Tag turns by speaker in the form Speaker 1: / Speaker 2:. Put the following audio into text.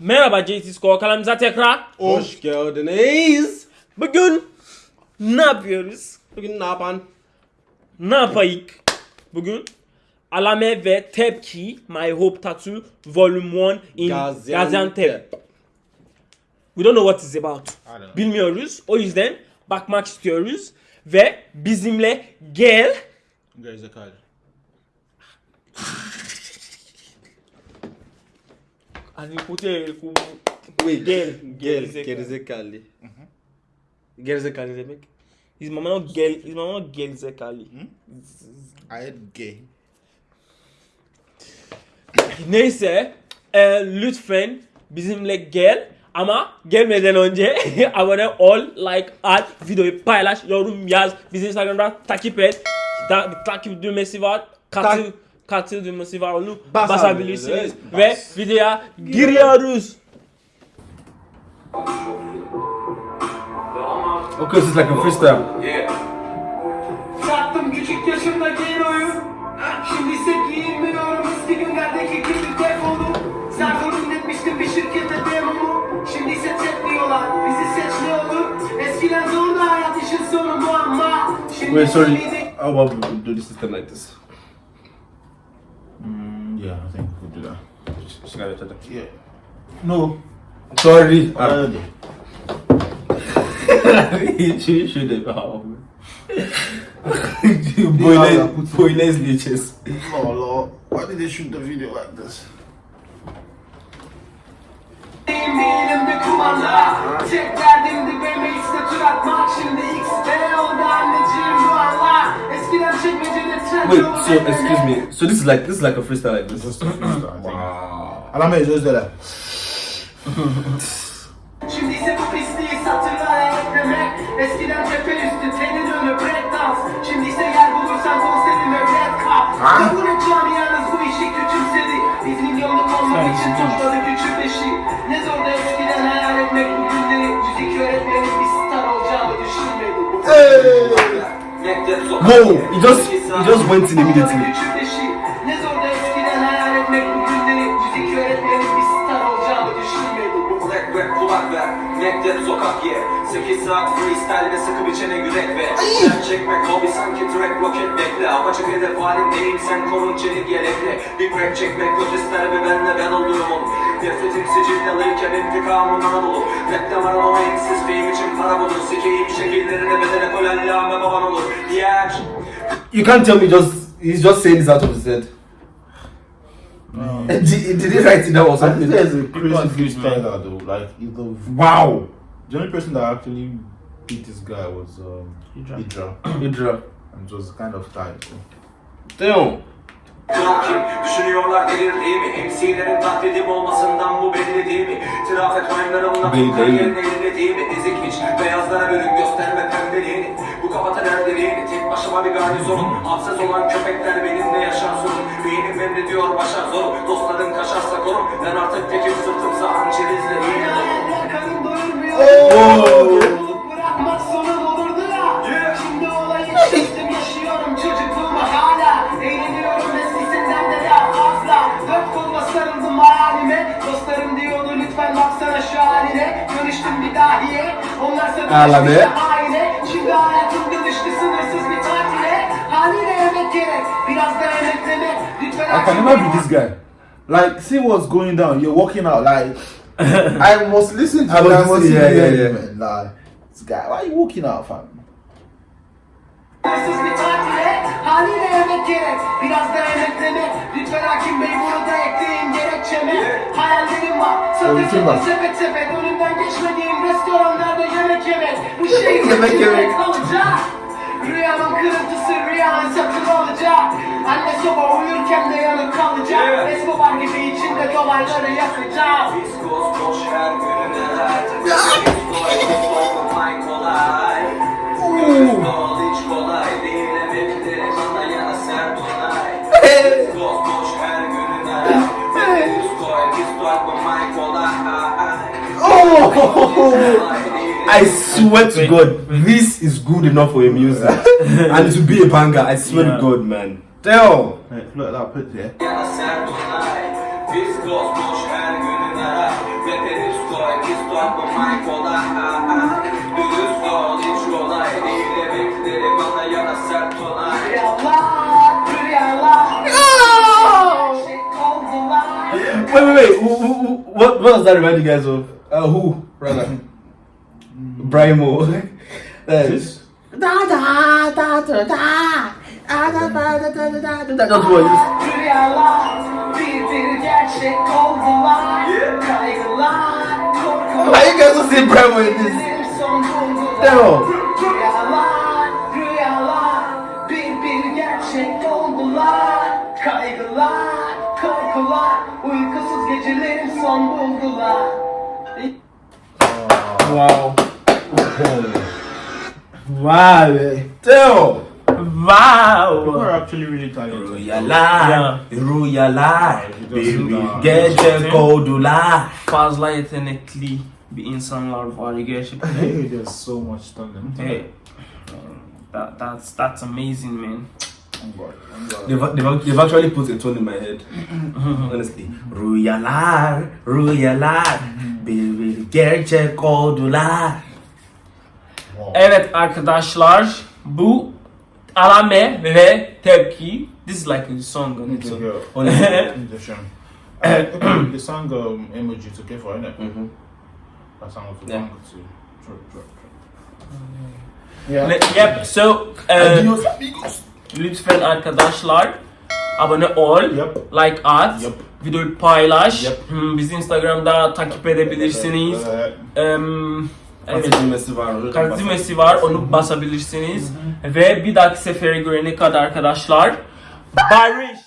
Speaker 1: Merhaba JT Score kanalımıza tekrar.
Speaker 2: Hoş geldiniz.
Speaker 1: Bugün ne yapıyoruz?
Speaker 2: Bugün ne yapan?
Speaker 1: Ne yapayım? Bugün Alame ve Tepki My Hope Tattoo Volume 1 in
Speaker 2: Gaziantep.
Speaker 1: Gaziantep. We don't know what it's about. Bilmiyoruz. O yüzden bakmak istiyoruz. Ve bizimle gel.
Speaker 3: Gerizekalı.
Speaker 1: Hani hotel ku-
Speaker 2: Wait.
Speaker 1: Gel.
Speaker 2: Gel.
Speaker 1: Gerizekalı.
Speaker 2: Gerizekalı. Gerizekalı demek.
Speaker 1: His mama no gel, his mama no gerizekalı.
Speaker 3: I had gay.
Speaker 1: Neyse e, lütfen bizimle gel ama gelmeden önce abone ol, like at, videoyu paylaş, yorum yaz, bizi Instagram'da takip et. Da, bir takip düğmesi var, katıl,
Speaker 2: Tak-
Speaker 1: düğmesi var onu
Speaker 2: Bas abi,
Speaker 1: basabilirsiniz
Speaker 2: evet,
Speaker 1: ve
Speaker 2: bas.
Speaker 1: videoya giriyoruz.
Speaker 4: Okay, so it's like a freestyle.
Speaker 5: Sattım küçük yaşımda Geno'yu Şimdi ise giyinmiyorum eski günlerdeki gibi defolum Serdar'ı dinletmiştim bir şirkette demomu Şimdi ise tekliyorlar bizi seç ne olur Eskiden zordu hayat işin sonu muamma Şimdi
Speaker 4: Wait, sorry. about we do system like this?
Speaker 3: Yeah, I think we'll do that.
Speaker 4: The-
Speaker 3: Yeah. No.
Speaker 4: Sorry. Bir hava.
Speaker 3: Yeah,
Speaker 4: Boyle,
Speaker 3: put-
Speaker 4: boylez leches.
Speaker 3: Oh Lord, why did they shoot the video like this?
Speaker 5: Benim elimde kumanda Tek derdimdi BMX'de tur atmak Şimdi XD oldu anneciğim
Speaker 4: Wait, so excuse me. So this is like this is like a freestyle like this.
Speaker 3: Just a freestyle, I think. Alame is just there.
Speaker 5: Şimdi ise bu pisliği satırlara eklemek Eskiden cephe üstü tenin önü break dance Şimdi ise yer bulursan konserime red cup Kabul et camianız bu işi küçümsedi Bizim yolum olmak için topladı küçük beşi Ne zor da eskiden hayal etmek bu günleri Müzik öğretmenim bir star olacağımı düşünmedim
Speaker 4: Whoa! He just he just went in immediately.
Speaker 5: Küçük beşi Ne zor da eskiden hayal etmek bu günleri Müzik öğretmenim bir star olacağımı düşünmedim
Speaker 6: Rap rap kulak ver. Mektep sokak ye. 8 saat freestyle ve sıkı biçene yürek ve Sen çekmek hobi sanki track roket bekle. Apaçık hedef halindeyim sen konun çelik yelekle. Bir rap çekmek göz ister ve ben de ben olurum onu Nefretim sicillalıyken intikamım Anadolu Rapte var ama eksiz fame için para bulur Sikeyim şekillerine bedene kolen lame baban olur Diğer
Speaker 4: You can't tell me just he's just saying this out of his head. did, did he write it down or
Speaker 3: I think
Speaker 4: something?
Speaker 3: there's a
Speaker 4: Because
Speaker 3: crazy
Speaker 4: he's
Speaker 3: freestyler though. Like, he's the,
Speaker 4: Wow.
Speaker 3: the only person that actually beat this guy was um, Hydra.
Speaker 4: Hydra.
Speaker 3: And it was kind of tight. So.
Speaker 4: Damn.
Speaker 6: Kim? Düşünüyorlar delirdiğimi MC'lerin taklidim olmasından bu belli değil mi? Trafik oyunlarımla bu
Speaker 4: değil.
Speaker 6: kariyerin elinlediğimi Ezik hiç beyazlara bölün gösterme pembeliğini Bu kafada neredeliğini Tek başıma bir garnizonum Hapses olan köpekler benimle yaşar sorun. Beynim emrediyor başar zorum Dostlarım kaşarsa korum. Ben artık tekim sırtımsa hançerizle iyi
Speaker 5: Hayaller Lütfen
Speaker 3: I can never be this guy. Like, see what's going down. You're walking out. Like, I must listen to
Speaker 4: I
Speaker 3: you.
Speaker 4: must
Speaker 3: I must
Speaker 4: listen, yeah, yeah, yeah.
Speaker 3: man. Like, this guy, why are you walking out, fam?
Speaker 5: Sınırsız bir tatile haliyle yemek gerek Biraz da emeklemek Lütfen hakim bey bunu da ekleyin gerekçeme Hayallerim var.
Speaker 3: Kim var?
Speaker 5: Sepet sepet Önümden geçmediğim restoranlarda yemek yemek. Bu şehir
Speaker 4: Yemek yemek.
Speaker 5: kalacak. Rüyanın kırıntısı rüyanın satın alacak. Anne soba uyurken de yanıp kalacak.
Speaker 6: Yeah.
Speaker 5: Escobar gibi içinde dolayları yakacağım
Speaker 6: Viskos boş her gününe artık
Speaker 4: I swear to God, this is good enough for a music, and it will be a banger. I swear
Speaker 1: Yeah.
Speaker 4: to God, man. Damn.
Speaker 3: Hey, look at that put there.
Speaker 6: Yana sert onay Viskos boş her gününe artık bakma Mike kolay ha, ha. Dürüst ol hiç kolay değil Emekleri bana yana sert onay
Speaker 5: Rüyalar, rüyalar Gerçek oldular
Speaker 4: Wait, wait, wait. Who, who, who, what, what does that remind you guys of? Uh, who, brother? Mm. Brian Moore. That's
Speaker 5: da da da da da. That's
Speaker 4: what you guys will see Bremo in this?
Speaker 5: Daryl. Kaygılar, korkular, uykusuz gecelerim son buldular
Speaker 4: wow. Wow. Teo!
Speaker 1: Wow.
Speaker 3: People are actually really tired.
Speaker 4: Royal yeah.
Speaker 3: life. Yeah.
Speaker 4: Royal life.
Speaker 1: Baby. Get the cold life. Fast light and a clean. Bir insanlar var gerçekten.
Speaker 3: Hey, there's so much talent.
Speaker 1: Hey. Um, that, that's, that's amazing man.
Speaker 3: Oh God, oh God.
Speaker 4: They've, they've, they've actually put a tone in my head. Honestly. Royalar, royalar, bir gece kodular.
Speaker 1: Evet arkadaşlar bu Alame ve Tepki. This is like a song on its own.
Speaker 3: Yeah.
Speaker 4: Honestly.
Speaker 3: The shame. Uh, the song um, emoji to care for, innit?
Speaker 4: Mhm.
Speaker 3: That song was
Speaker 4: Yeah.
Speaker 3: long to drop, drop, drop.
Speaker 1: Le- Yep so e,
Speaker 4: Adios amigos.
Speaker 1: Lütfen arkadaşlar abone ol,
Speaker 3: Yep.
Speaker 1: like at,
Speaker 3: Yep.
Speaker 1: videoyu paylaş,
Speaker 3: Yep.
Speaker 1: Hmm, bizi Instagram'da takip edebilirsiniz.
Speaker 3: Uh,
Speaker 1: Em, evet.
Speaker 4: Katıcı var.
Speaker 1: var onu basabilirsiniz. Ve bir dahaki sefere görene kadar arkadaşlar barış.